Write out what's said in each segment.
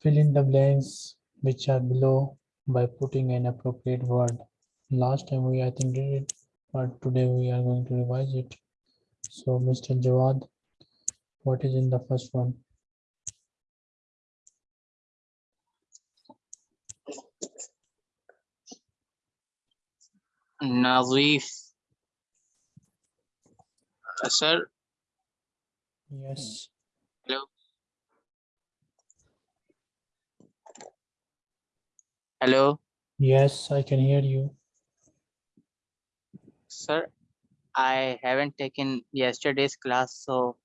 fill in the blanks which are below by putting an appropriate word. Last time we i think did it but today we are going to revise it. So mr jawad what is in the first one? Nazif. Uh, sir? Yes. Hello? Hello? Yes, I can hear you. Sir, I haven't taken yesterday's class, so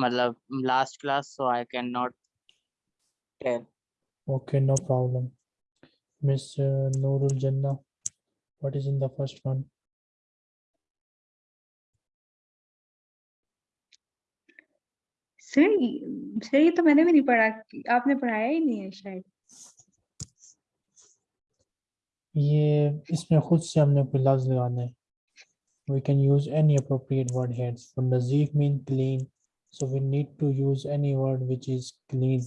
matlab, last class, so I cannot tell. Okay, no problem. Miss Noorul Jannah. What is in the first one? Sir sir ये तो मैंने भी नहीं पढ़ा आपने पढ़ाया ही नहीं है शायद ये इसमें खुद से हमने कोई लफ्ज लगाना है we can use any appropriate word heads for nazif mean clean so we need to use any word which is clean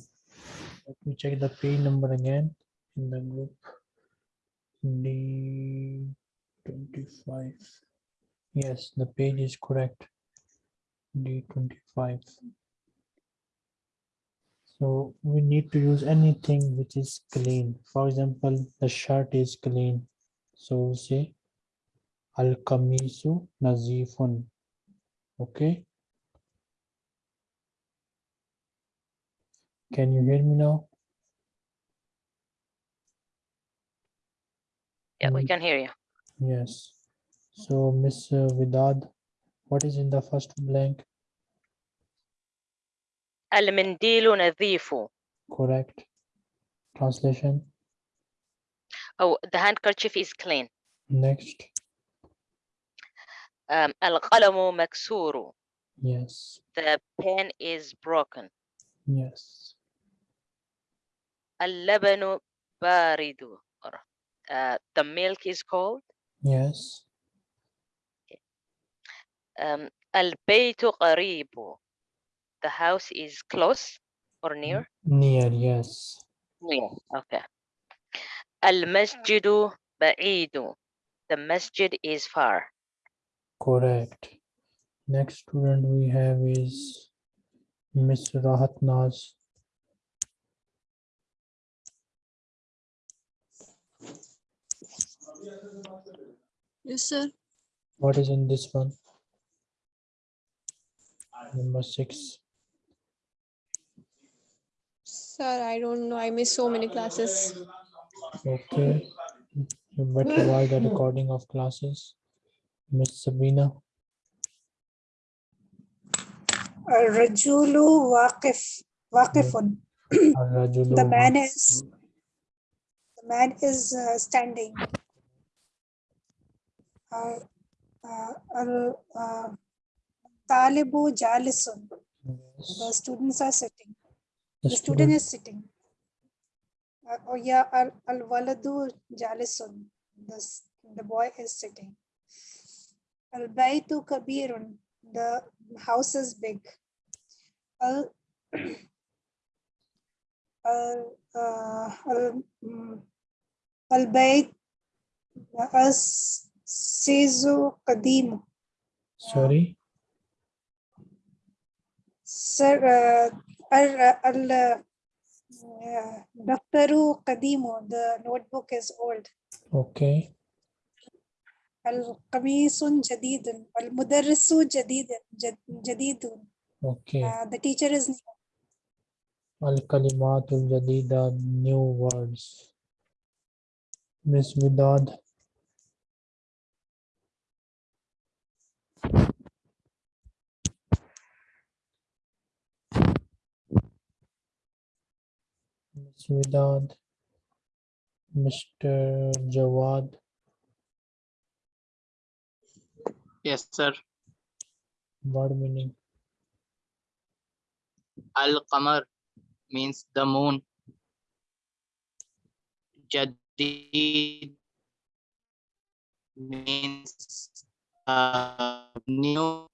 let me check the page number again in the group d25 yes the page is correct. D25 so we need to use anything which is clean. For example the shirt is clean. So we'll say al kamisu nazifun. Okay? Can you hear me now Yeah, we Mm. can hear you. yes so miss uh, vidad what is in the first blank المنديل نظيف. correct translation Oh, the handkerchief is clean. next Um, القلم مكسور. yes The pen is broken. yes اللبن بارد. or, Uh, the milk is cold. yes Um, البيت قريب. The house is close or near. near yes Near. Okay. المسجد بعيد. The masjid is far. correct next student we have is miss rahat naz Yes, sir. What is in this one? Number six. Sir, I don't know. I miss so many classes. Okay. You better provide the recording of classes. Miss Sabina. Uh, Rajulu Waqif. Waqifun. Uh, the man is the man is uh, standing talibu jalisun the students are sitting. The the student is sitting. oh yeah al al waladu jalisun the the boy is sitting. al baytu kabirun the house is big. al al al al bayt as Sizu Kadim. Sorry. Sir, uh, uh, Daftaru Kadimo, the notebook is old. Okay. Al-Qamisun Jadidun, Al-Mudarrisu Jadidun, Jadidun. Okay. Uh, the teacher is new. Al kalimatun Jadida, new words. Miss Vidad. Miss Mr. Jawad, yes sir word meaning, al qamar means the moon jadid means uh, new.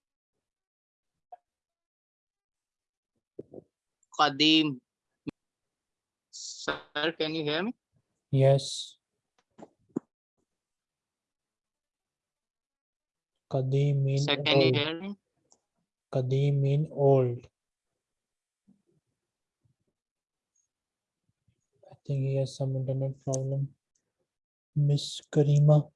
Qadim. Sir, can you hear me? Yes. Qadim mean Sir, can you old. hear me? Qadim mean old. I think he has some internet problem. Miss Karima.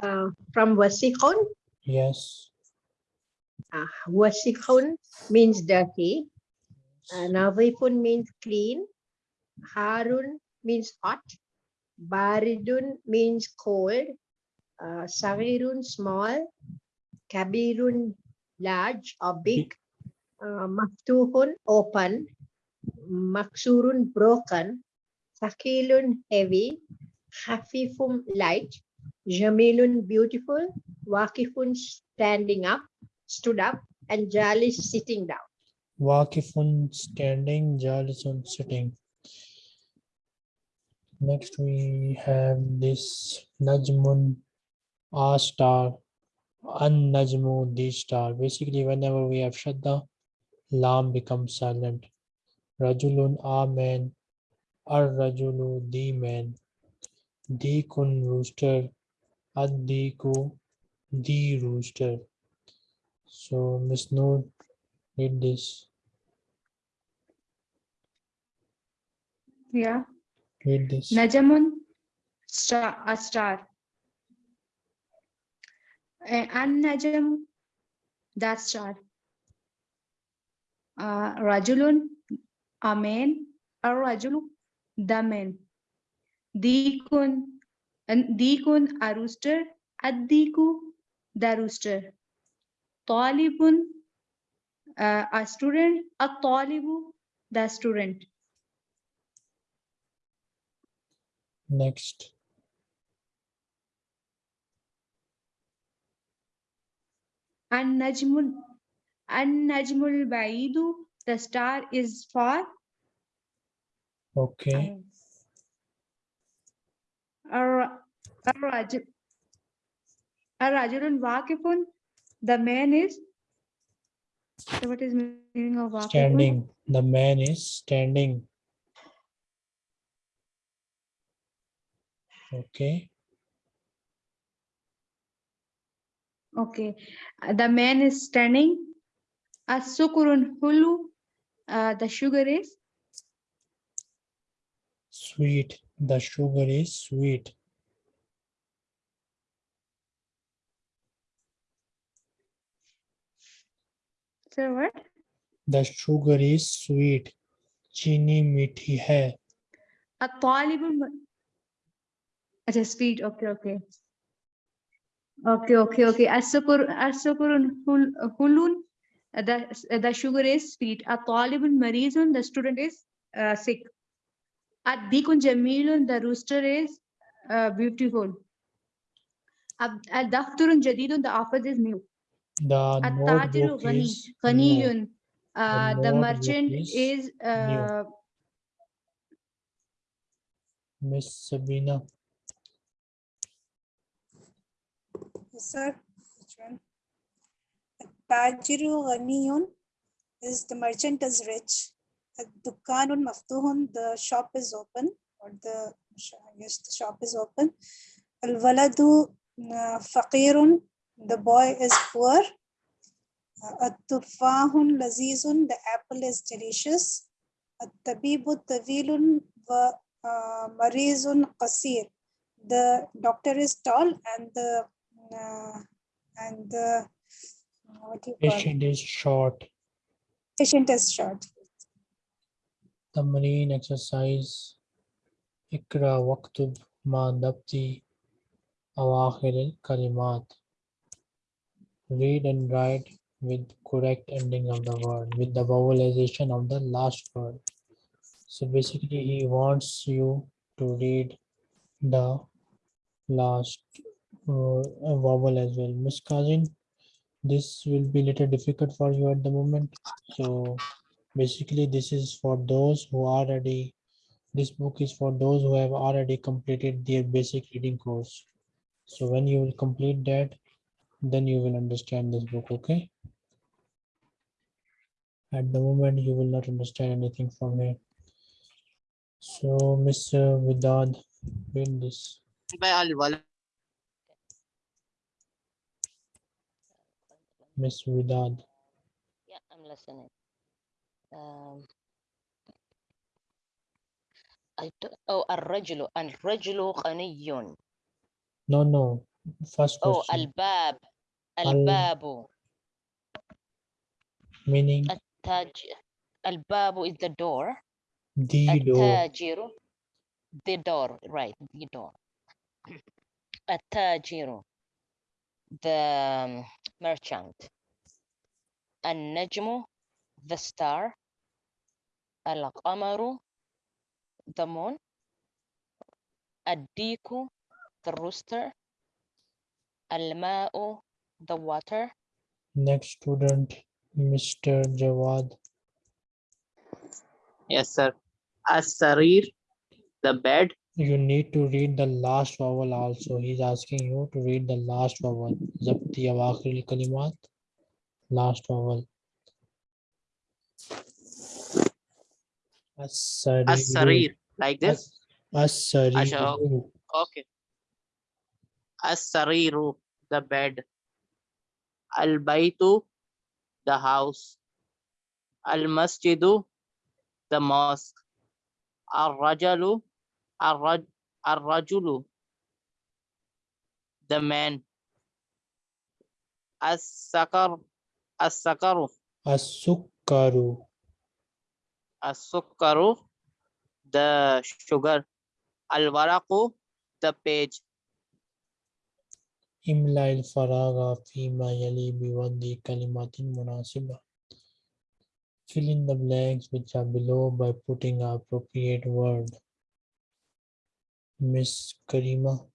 uh, from Wasikon. Yes. Uh, Wasikon means dirty. Uh, means clean. Harun means hot. Baridun means cold. Uh, Sagirun small. Kabirun large or big. Uh, Maftuhun open. Maksurun broken. Sakilun heavy. Hafifum light. Jamilun beautiful. Wakifun standing up, stood up, and Jalis sitting down. Wakifun standing, Jalisun sitting. Next we have this Najmun A star, An Najmu D star. Basically, whenever we have Shadda, Lam becomes silent. Rajulun A man, Ar Rajulu D man, Dikun rooster, Ad Diku D rooster. So Miss Noor, read this. Yeah. Read this. Najamun, star, a star. Uh, An-Najm, that star. Uh, Rajulun, a man. Ar-Rajulu, the man. Dikun, and Dikun, a rooster. Ad-Diku, the rooster. Talibun, uh, a student. A-Talibu, the student. Next. An-Najmul, An-Najmul Baidu, the star is far. Okay. Ar- Ar-Rajul, Ar-Rajulun Waqifun, the man is. So what is meaning of? Standing. The man is standing. Okay. Okay, uh, the man is standing. As-Sukurun Hulu, uh, the sugar is. Sweet. The sugar is sweet. So what? The sugar is sweet. चीनी मीठी है. A-Talibul. Ma- अच्छा sweet. Okay, okay. Okay, okay, okay. As-Sukur, As-Sukurun Hul- Hulun, uh, the, uh, the sugar is sweet. A-Talibul Marizun, the student is uh, sick. Ad-Dikun Jamilun, the rooster is uh, beautiful. Ab- Al-Dafturun Jadidun, the office is new. the At-Tajiru notebook Ghani, is. Ghaniyun, uh, the notebook merchant is is uh, Miss Sabina. Yes, sir. Which one? Tajiru Ghaniyun is the merchant is rich. Dukanun Maftuhun, the shop is open, or the, I guess the shop is open. Al Waladu Faqirun, the boy is poor. Uh, At-tufahun lazizun. The apple is delicious. At-tabibu tawilun wa uh, marizun qasir. The doctor is tall and the uh, and the uh, what you patient is short. Patient is short. The marine exercise. Ikra waktub ma dabti awakhir kalimat. Read and write with correct ending of the word, with the vowelization of the last word. So basically he wants you to read the last uh, vowel as well. Miss Kazin, this will be a little difficult for you at the moment. So basically this is for those who already This book is for those who have already completed their basic reading course. So when you will complete that, then you will understand this book, okay? At the moment, you will not understand anything from here. So, Mr. Vidad, read this. الولد Miss Vidad. Yeah, I'm listening. Um, I don't, oh, الرجل الرجل غني. No, no. First Oh, question. الباب Al-babu. Meaning? Al-babu is the door. The door. The door, right, the door. At-tajiru, the um, merchant. An-najmu, the star. Al-qamaru, the moon. Ad-diku, the rooster. Al-ma'u, the water. Next student, Mr. Jawad. Yes, sir. As-sarir, the bed. You need to read the last vowel also. He's asking you to read the last vowel. Zabti awakil kalimat. Last vowel. As-sarir. Like this? As-sarir. Okay. As-sariru, the bed. Al-Baitu, the house. Al-Masjidu, the mosque. Al-Rajalu, Al-Rajulu, the man. As-Sakar, As-Sakaru. As-Sukaru. As-Sukaru, the sugar. Al-Waraqu, the page. إملا الفراغ فيما يلي بوضع كلمات مناسبة. Fill in the blanks which are below by putting an appropriate word. Miss Karima.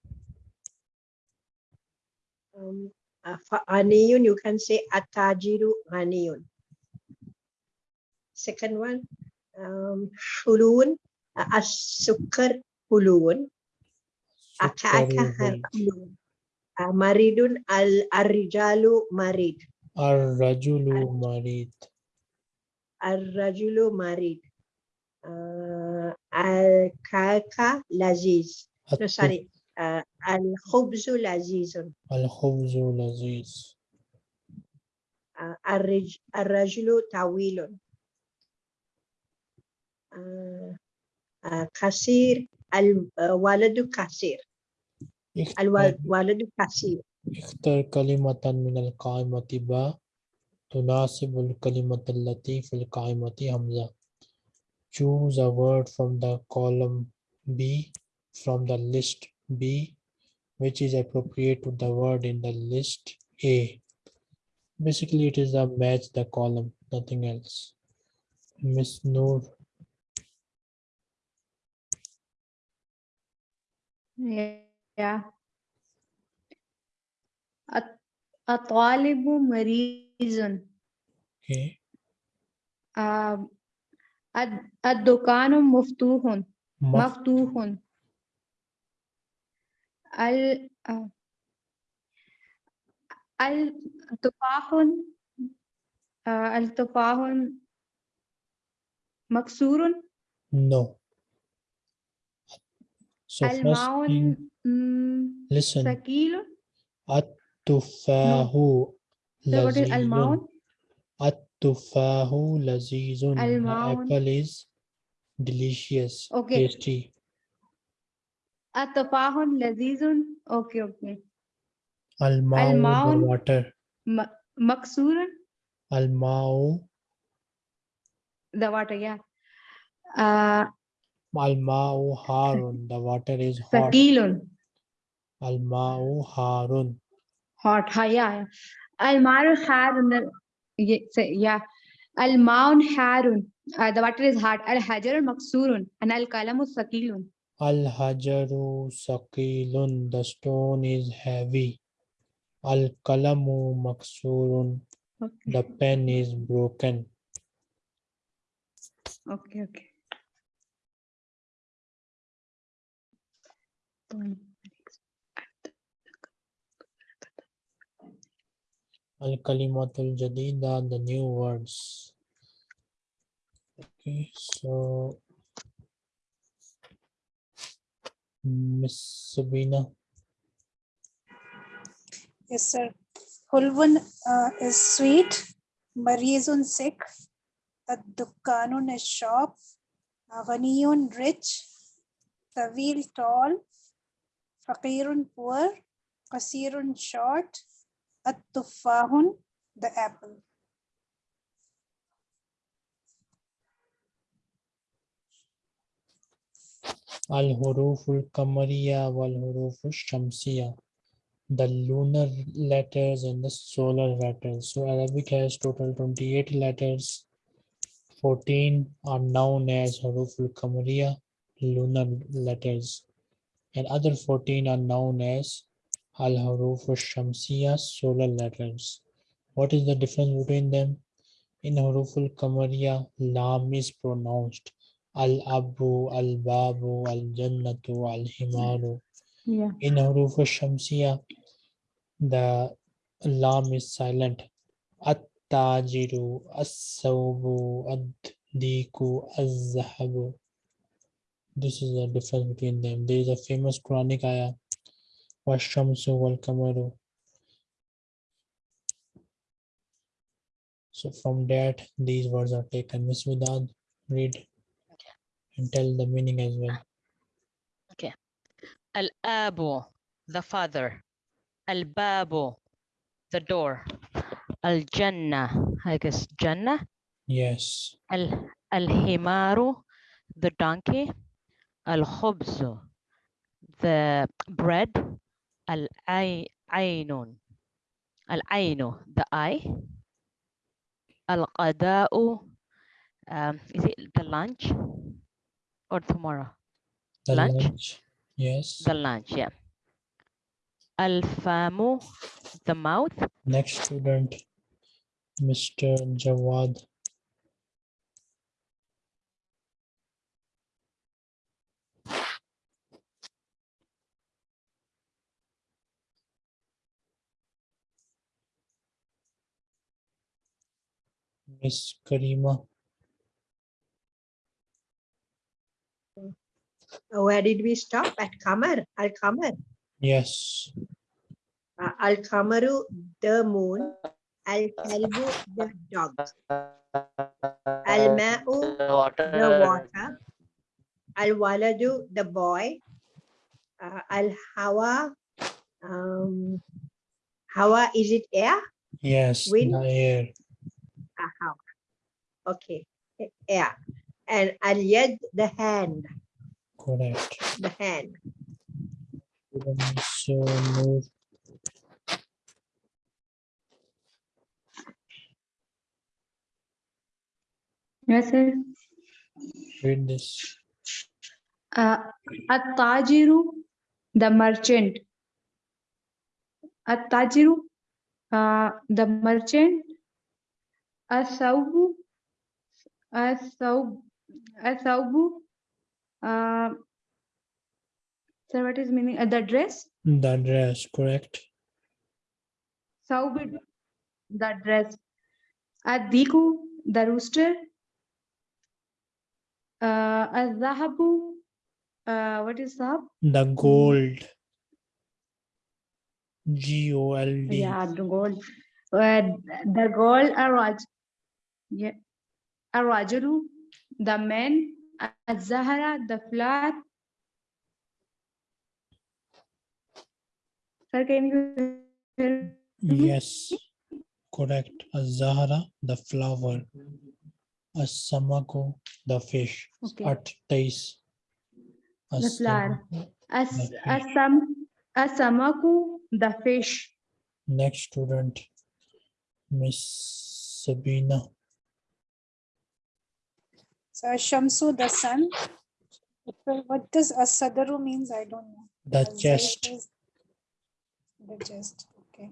Um, uh, for Aniyun, you can say Atajiru Aniyun. Second one, um, Hulun, uh, As-Sukar Hulun, Akaka Sukkaru. Hulun. Ah, maridun al arrijalu marid. Ar-rajulu marid. Ar-rajulu marid. Uh, al-kaka laziz. No sorry. Uh, al-khubzu lazizun. Al-khubzu laziz. Uh, ar-rajulu tawilun. Uh, uh, kasir al-waladu kasir. قصير اختر, الولد قصير اختر كلمة من القائمة با تناسب الكلمة التي في القائمة همزة. Choose a word from the column B from the list B which is appropriate to the word in the list A. Basically, it is a match the column, nothing else. Miss Noor, Yeah. الط- الطالب مريض. Okay. الد- الدكان مفتوح. مفتوح. ال آه، التفاح. آه، التفاح مكسور. No. So first الماء Mm, Listen. Sakil. At-tufahu no. So? At-tufahu lazizun. Apple is delicious, okay. tasty. At-tufahun lazizun. Okay, okay. Al-maun, al water. Ma. Al-mau. The water, yeah. Uh, Al-mau harun, the water is hot. Sakilun. Al-ma'u harun. Hot, ha, yeah. Al-ma'u harun. Yeah. Al-ma'un harun. Uh, the water is hot. Al-hajar maksurun. And al-kalamu sakilun. Al-hajaru sakilun. The stone is heavy. Al-kalamu maksurun. Okay. The pen is broken. Okay, okay. Point. Kalimatul jadida, the new words. Okay, so Miss Sabina, Yes, sir. Hulwun uh, is sweet. Marizun sick. Ad-dukkanun is shop. Ghaniyun rich. Tawil tall. Faqirun poor. Qasirun short. At-tuffahun the apple. Al huruful kamariya wal huruful shamsiya, the lunar letters and the solar letters. So Arabic has total 28 letters. 14 are known as huruful kamariya, lunar letters, and other 14 are known as al huruful shamsiya, solar letters. What is the difference between them? In huruful kamariya, lam is pronounced. Al abu, al babu, al jannatu, al himaru. Yeah. In huruf shamsiya, the lam is silent. At-tajiru, as-sawbu, ad-diku, az-zahabu. This is the difference between them. There is a famous Quranic ayah. Wal kamaru. So from that, these words are taken. Miss Vidad, read and tell the meaning as well. Okay. Al-Abu, the father. Al-babu, the door. Al-jannah, I guess Jannah. Yes. Al Al-himaru, the donkey. Al-khubzu, the bread. Al-aynun, Al-aynu, the eye. Al-qada'u, um, is it the lunch or tomorrow? The Lunch? lunch. Yes. The lunch, yeah. Al-famu, the mouth. Next student, Mr. Jawad. Miss Karima, Uh, Where did we stop? At Kamar, Al Kamar. yes. Uh, Al Kamaru, the moon. Al Kalbu, the dog. Al Ma'u, the water. Al Waladu, the boy. Uh, Al Hawa, um, Hawa, is it air? Yes, Wind? air. Ah, Hawa. Okay, Yeah. And Al Yad, the hand, Correct. the hand. Student Miss uh, Yes, sir. read this. Uh, At-tajiru, the merchant. At-tajiru, uh, the merchant. As-sawbu, as-sawb, as-sawbu, uh, sir, what is meaning? Uh, the dress? The dress, correct. Sawb, the dress. Ad-diku, the rooster. Uh, al-zahabu, uh, what is zahab? The gold. G O L D. Yeah, the gold. Uh, the gold araj. Yeah. Arajulu, the man. Az-zahara, the flower. Sir, can you hear? Yes, correct. Az-Zahra, the flower. As-Samaku, the fish. Okay. At Tais. The flower. As fish. asam asamaku, the fish. Next student, Miss Sabina. So Shamsu, the sun. What does Asadaru means? I don't know. The Al-Zayf chest. is The chest, okay.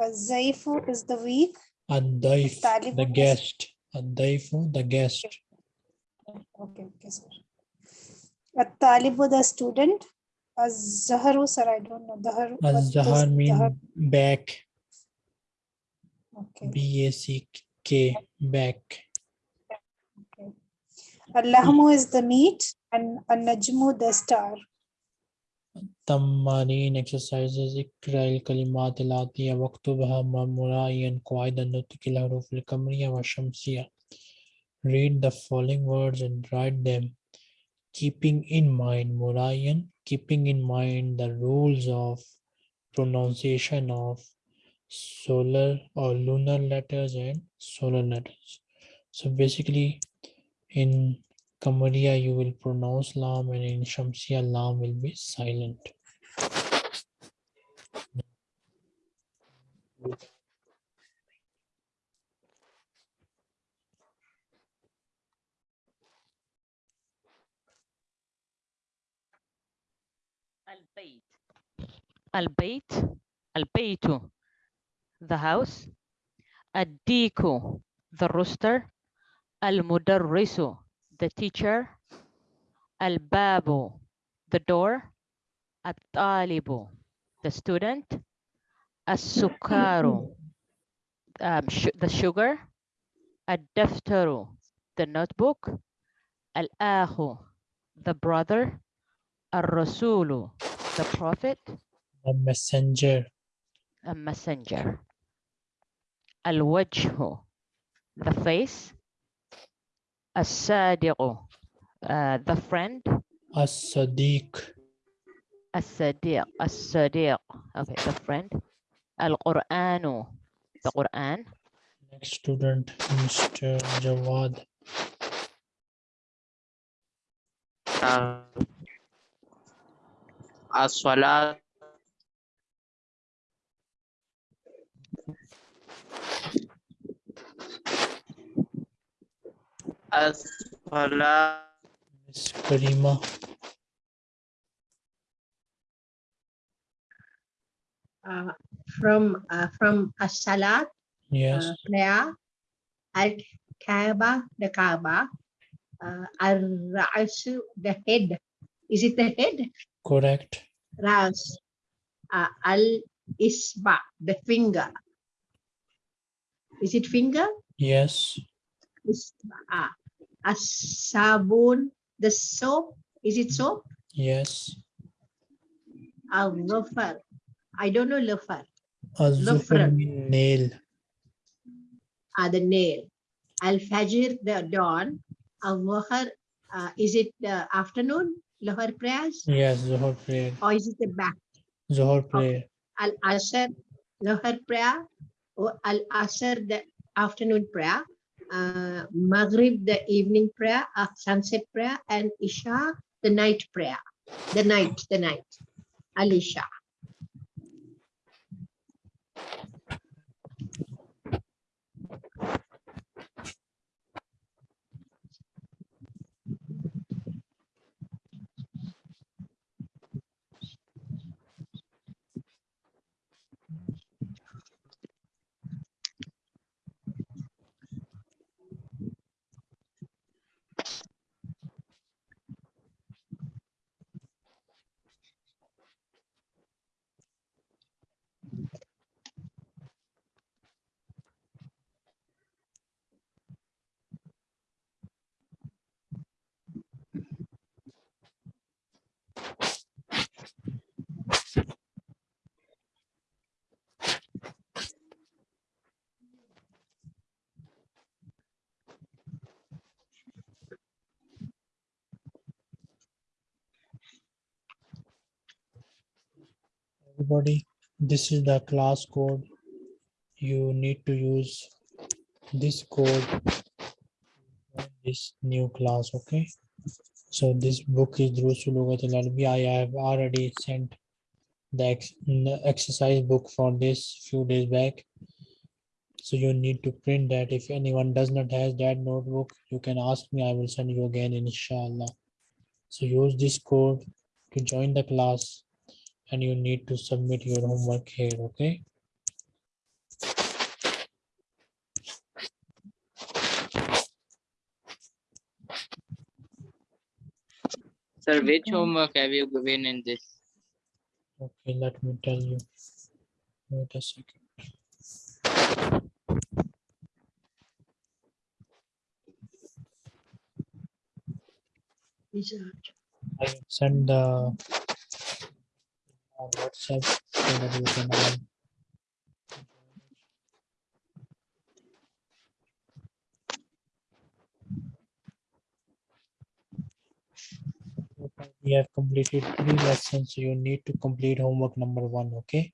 Uh, Zaifu is the weak. Ad-Daif, the Taliban is- guest. Ad-Daifu, the guest. Okay, okay, sir. Uh, At-talibu, the student. Uh, Az-zaharu, sir, I don't know. Dahar, Az-zahar mean dahar- back. Okay. B-A-C-K, back. Al-lahmu is the meat and an-najmu, the star. تمارين exercises اقرأ الكلمات الآتية واكتبها مراعيا قواعد النطق الحروف القمرية والشمسية Read the following words and write them keeping in mind مراعيا keeping in mind the rules of pronunciation of solar or lunar letters and solar letters so basically in Qamariya, you will pronounce lam and in Shamsiya, lam will be silent. Al-Bayt. Al-Bayt. The house. Ad-Diku. The rooster. Al-mudarrisu, the teacher. Al-babu, the door. At-talibu, the student. As-sukaru, um, the sugar. Ad-daftaru, the notebook. Al-ahu, the brother. al-rasulu the prophet. A messenger. A messenger. Al-wajhu, the face. As-sadiqu, uh, the friend. As-sadiq. As-sadiq, as-sadiq. Okay, the friend. Al-Quranu, the Quran. Next student, Mr. Jawad. Uh, as-salat as-salat Miss Karima, Uh, from uh, from as-salat, yes, uh, prayer, al-kaaba, the kaaba, uh, al-ra'su, the head. Is it the head? correct. Ras, uh, al-isba, the finger. Is it finger? Yes, Isba. Uh, as-sabun, the soap. Is it soap? yes. Al-lufar. I don't know lufar. Mean nail. uh, the nail. Al-Fajr, the dawn. Al-Dhuhr, uh, is it the afternoon? Dhuhr prayers? Yes, Zuhur prayer. Or is it the back? Zuhur prayer. Al-Asr, Dhuhr prayer. Or Al-Asr, the afternoon prayer. Uh, Maghrib, the evening prayer. Uh, sunset prayer. And Isha, the night prayer. The night, the night. Al-Isha. Everybody, this is the class code. You need to use this code. This new class, okay? So this book is Al Arabi. I have already sent the n- exercise book for this few days back. So you need to print that. If anyone does not has that notebook, you can ask me. I will send you again, inshallah. So use this code to join the class and you need to submit your homework here, okay? Sir, which Okay. homework have you given in this? Okay, let me tell you. Wait a second. I send the on WhatsApp so that can We have completed three lessons, you need to complete homework number one, okay?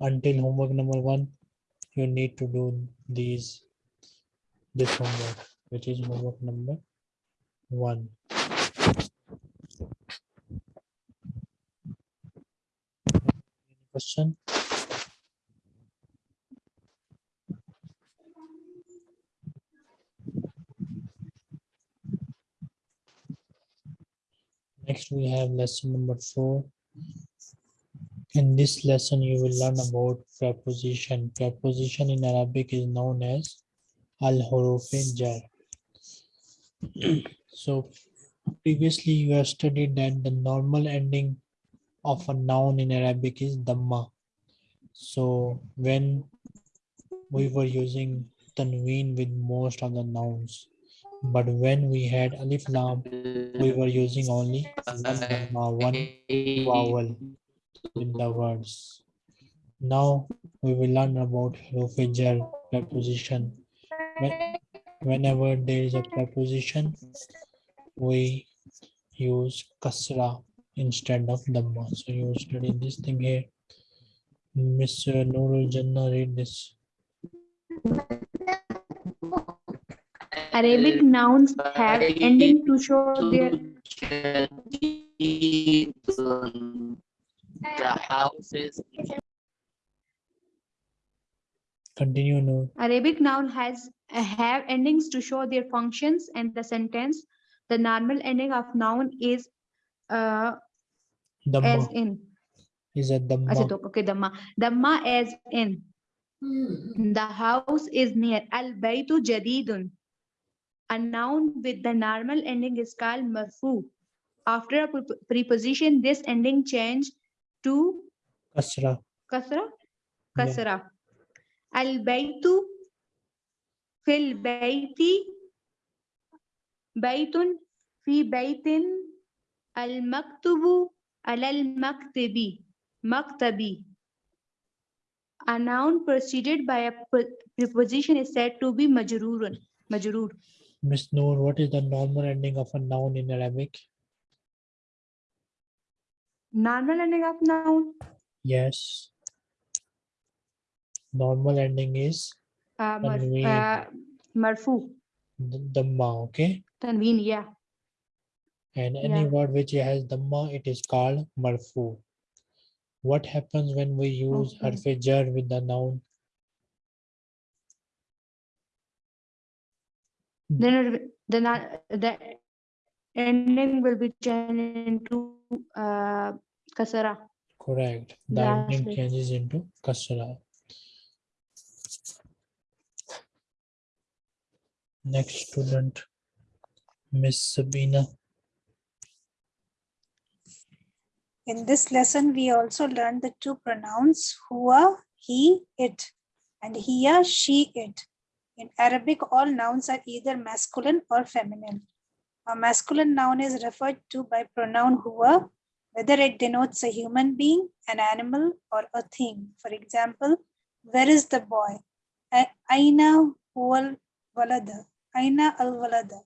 Until homework number one, you need to do these, this homework, which is homework number one. Question? Next, we have lesson number four. In this lesson, you will learn about preposition. Preposition in Arabic is known as al-huruf jar. So previously you have studied that the normal ending of a noun in Arabic is dhamma. So when we were using tanween with most of the nouns, but when we had alif lam, we were using only one one vowel in the words. Now we will learn about huruf jar preposition. When- Whenever there is a preposition, we use kasra instead of dhamma. So you study this thing here. Mr. Uh, Nurul Jannah, read this. Arabic nouns have ending to show their The house is Continue, no. Arabic noun has have endings to show their functions and the sentence. The normal ending of noun is uh, as Dhamma in. is a Acha, dhamma. to- okay, Dhamma. Dhamma as in. The house is near. Al baytu jadidun. A noun with the normal ending is called marfu. After a preposition, this ending change to Kasra. kasra. Yeah. Kasra. Al baytu fil bayti baytun fi baytin al maktubu alal maktabi a noun preceded by a preposition is said to be majrurun majrur Miss Noor, what is the normal ending of a noun in Arabic? normal ending of noun Yes. Normal ending is uh, uh, marfu dhamma, okay? tanween yeah And any Yeah. word which has dhamma, it is called marfu. What happens when we use Okay. harf jar with the noun? then uh, the ending will be changed into uh, kasara Correct. The Yeah, ending changes into kasra. Next student, Miss Sabina. In this lesson, we also learned the two pronouns huwa, he, it, and hiya, she, it. In Arabic, all nouns are either masculine or feminine. A masculine noun is referred to by pronoun huwa, whether it denotes a human being, an animal, or a thing. For example, where is the boy? Aina huwa walada. Aina al walada.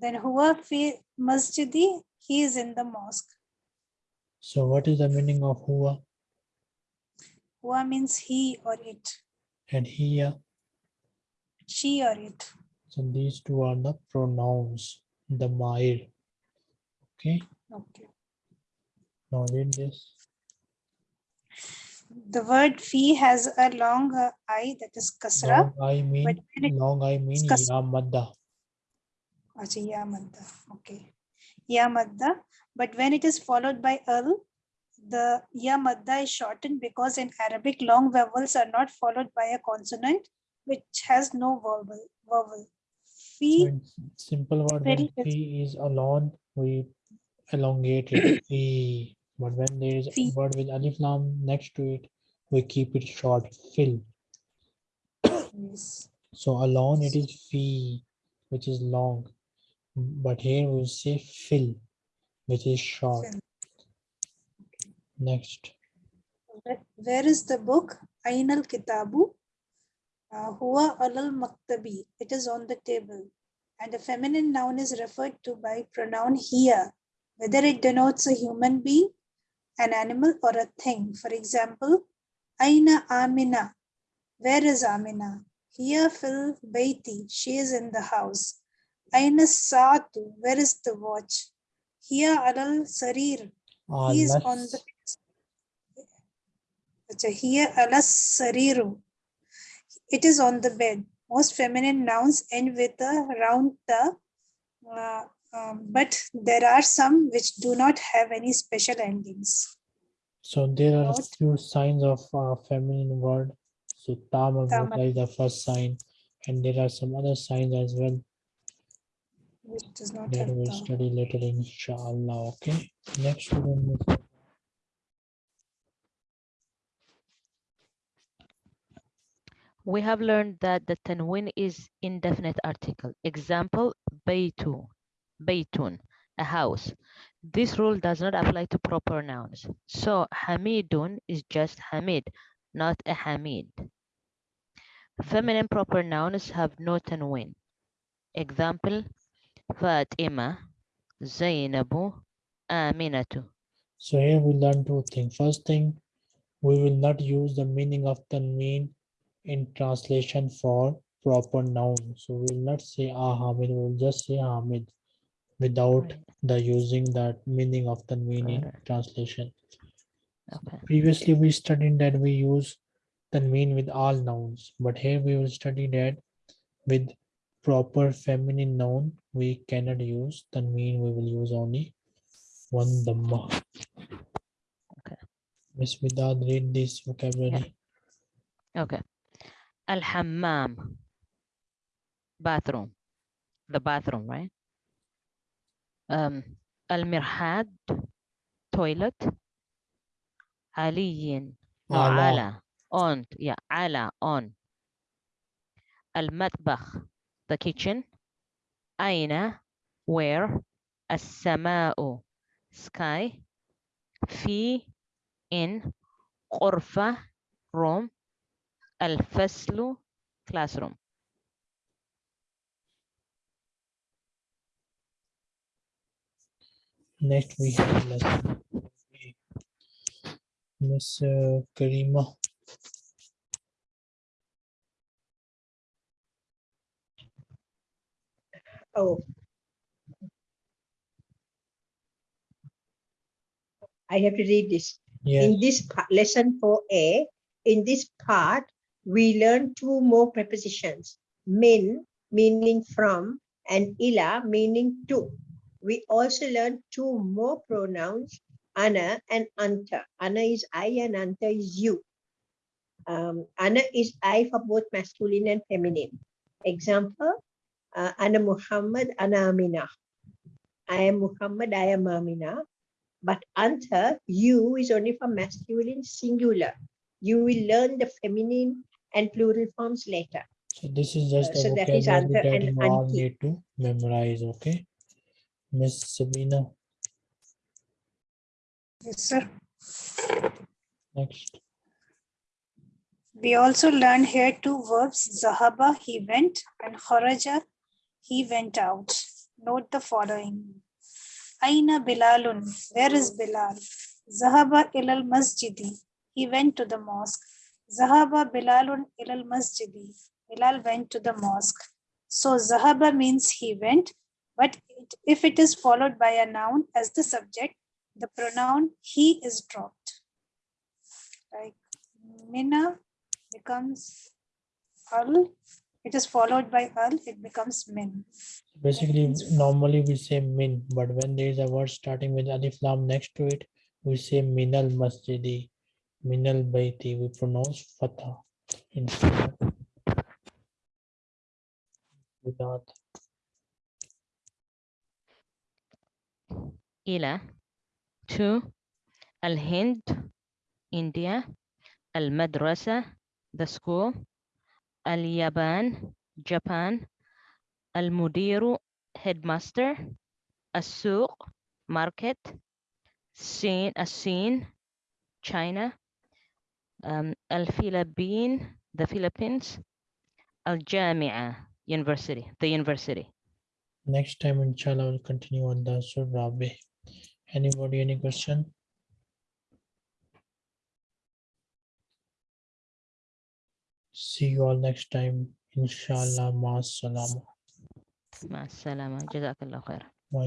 Then huwa fi masjidi, he is in the mosque. So what is the meaning of huwa Huwa means he or it, and hiya? she or it. So these two are the pronouns, the mair. Okay, Okay. now read this. The word fi has a long uh, I that is kasra. Long I mean, long I mean ya madda. Acha, ya madda. Okay. Ya madda. But when it is followed by al, the ya madda is shortened because in Arabic long vowels are not followed by a consonant which has no vowel. vowel. So in simple word, very he is alone, we elongated fee. But when there is a word with alif lam next to it, we keep it short, fill. Yes. So alone it is fee, which is long. But here we say fill, which is short. Next. Where- is the book? Ainal Kitabu. Uh, Huwa alal maktabi. It is on the table. And a feminine noun is referred to by pronoun here, whether it denotes a human being, an animal, or a thing. For example, Aina Amina. Where is Amina? Here fil baiti. She is in the house. Aina Saatu. Where is the watch? Here alal sarir. He is on the Acha, here alas sariru. It is on the bed. Most feminine nouns end with a round ta, uh, um, but there are some which do not have any special endings. So there are Note. few signs of uh, feminine word. So tama Tama. is the first sign, and there are some other signs as well Which does not that have we'll ta. study later, inshallah. Okay. Next student. Miss- We have learned that the tanwin is indefinite article. Example, baytu, baytun, a house. This rule does not apply to proper nouns. So hamidun is just hamid, not a hamid. Feminine proper nouns have no tanwin. Example, Fatima, Zainabu, Aminatu. So here we learn two things. First thing, we will not use the meaning of tanween in translation for proper noun. So we will not say ah Hamid, we will just say Hamid without Right. the using that meaning of tanween in Correct. translation. Okay. Previously, we studied that we use tanween with all nouns, but here we will study that with proper feminine noun, we cannot use the mean. we will use only one dhamma. Okay. Miss Vidad, read this vocabulary. Okay. Al-hammam. Bathroom. The bathroom, right? Um, al-mirhad. Toilet. Aliyin. No, Ala. ala. On. Yeah, ala. On. Al-matbakh. The kitchen. Aina. Where. As-sama'u. Sky. Fi. In. Qurfa. Room. الفصل classroom Next we have lesson. Miss uh, Karima. Oh. I have to read this. Yes, In this lesson 4a, in this part, we learn two more prepositions. Min meaning from and ila meaning to. We also learn two more pronouns, ana and anta. Ana is I and anta is you. Um, ana is I for both masculine and feminine. Example, uh, ana Muhammad, ana Amina. I am Muhammad, I am Amina. But anta, you is only for masculine singular. You will learn the feminine and plural forms later. so this is just Uh, the so that is vocabulary under that you all anti. need to memorize, okay? Miss Sabina, Yes, sir. next. We also learned here two verbs, Zahaba, he went, and Kharaja, he went out. Note the following. Aina Bilalun, where is Bilal? Zahaba ilal masjidi, he went to the mosque. Zahaba Bilalun ilal masjidi, Bilal went to the mosque. So Zahaba means he went, but it- if it is followed by a noun as the subject, the pronoun he is dropped. Like Mina becomes al it is followed by al, it becomes min. Basically, normally we say min, but when there is a word starting with alif lam next to it, we say minal masjidi, minal baiti. We pronounce fatah instead without ila to al hind india al madrasa the school Al-Yaban, Japan. Al-Mudiru, headmaster. السوق market. الصين As-Sin, China. Um, Al-Philippine, the Philippines. الجامعة university, the university. Next time, inshallah, we'll continue on the Surah Anybody, any question? See you all next time. Inshallah. Maas salama. Maas salama. Jazakallah khair. Wa